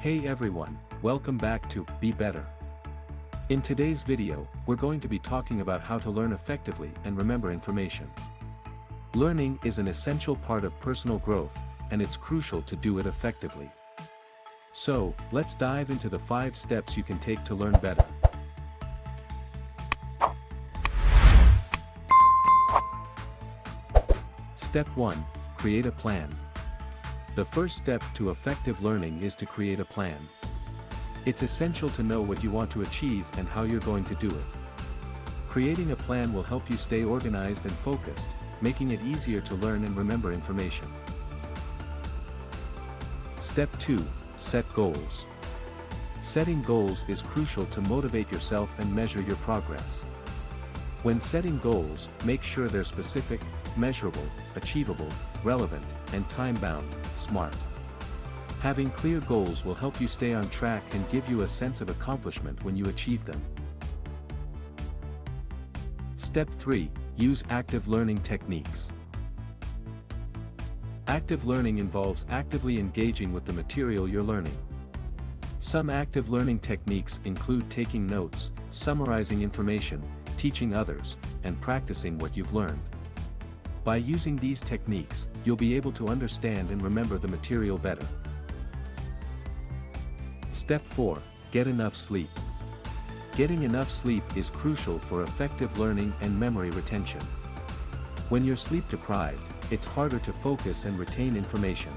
Hey everyone, welcome back to Be Better. In today's video, we're going to be talking about how to learn effectively and remember information. Learning is an essential part of personal growth, and it's crucial to do it effectively. So, let's dive into the 5 steps you can take to learn better. Step 1. Create a plan. The first step to effective learning is to create a plan. It's essential to know what you want to achieve and how you're going to do it. Creating a plan will help you stay organized and focused, making it easier to learn and remember information. Step 2. Set goals. Setting goals is crucial to motivate yourself and measure your progress. When setting goals, make sure they're specific, measurable, achievable, relevant, and time-bound, smart. Having clear goals will help you stay on track and give you a sense of accomplishment when you achieve them. Step 3. Use active learning techniques. Active learning involves actively engaging with the material you're learning. Some active learning techniques include taking notes, summarizing information, teaching others, and practicing what you've learned. By using these techniques, you'll be able to understand and remember the material better. Step 4. Get enough sleep. Getting enough sleep is crucial for effective learning and memory retention. When you're sleep deprived, it's harder to focus and retain information.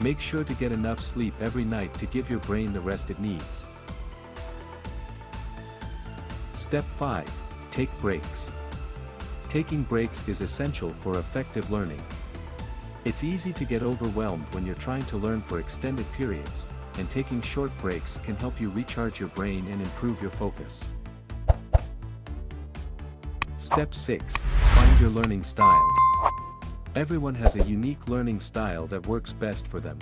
Make sure to get enough sleep every night to give your brain the rest it needs. Step 5. Take breaks. Taking breaks is essential for effective learning. It's easy to get overwhelmed when you're trying to learn for extended periods, and taking short breaks can help you recharge your brain and improve your focus. Step 6. Find your learning style. Everyone has a unique learning style that works best for them.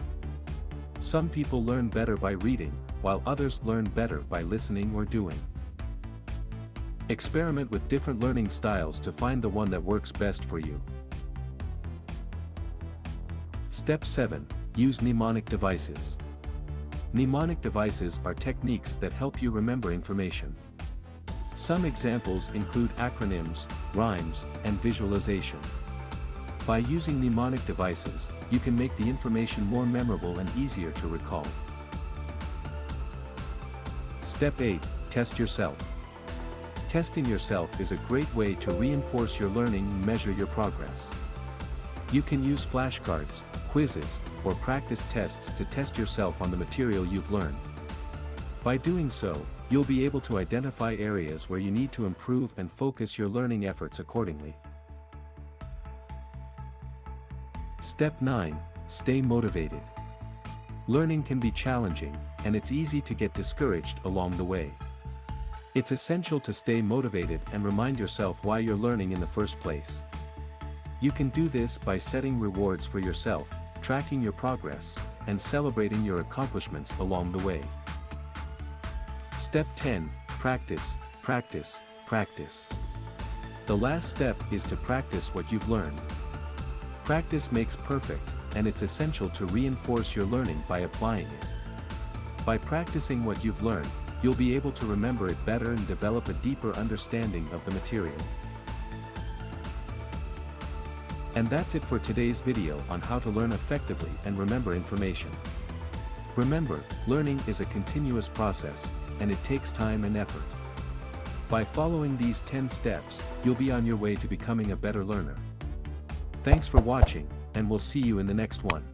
Some people learn better by reading, while others learn better by listening or doing. Experiment with different learning styles to find the one that works best for you. Step 7. Use mnemonic devices. Mnemonic devices are techniques that help you remember information. Some examples include acronyms, rhymes, and visualization. By using mnemonic devices, you can make the information more memorable and easier to recall. Step 8. Test yourself. Testing yourself is a great way to reinforce your learning and measure your progress. You can use flashcards, quizzes, or practice tests to test yourself on the material you've learned. By doing so, you'll be able to identify areas where you need to improve and focus your learning efforts accordingly. Step 9. Stay motivated. Learning can be challenging, and it's easy to get discouraged along the way. It's essential to stay motivated and remind yourself why you're learning in the first place. You can do this by setting rewards for yourself, tracking your progress, and celebrating your accomplishments along the way. Step 10. Practice, practice, practice. The last step is to practice what you've learned. Practice makes perfect, and it's essential to reinforce your learning by applying it. By practicing what you've learned, you'll be able to remember it better and develop a deeper understanding of the material. And that's it for today's video on how to learn effectively and remember information. Remember, learning is a continuous process, and it takes time and effort. By following these 10 steps, you'll be on your way to becoming a better learner. Thanks for watching, and we'll see you in the next one.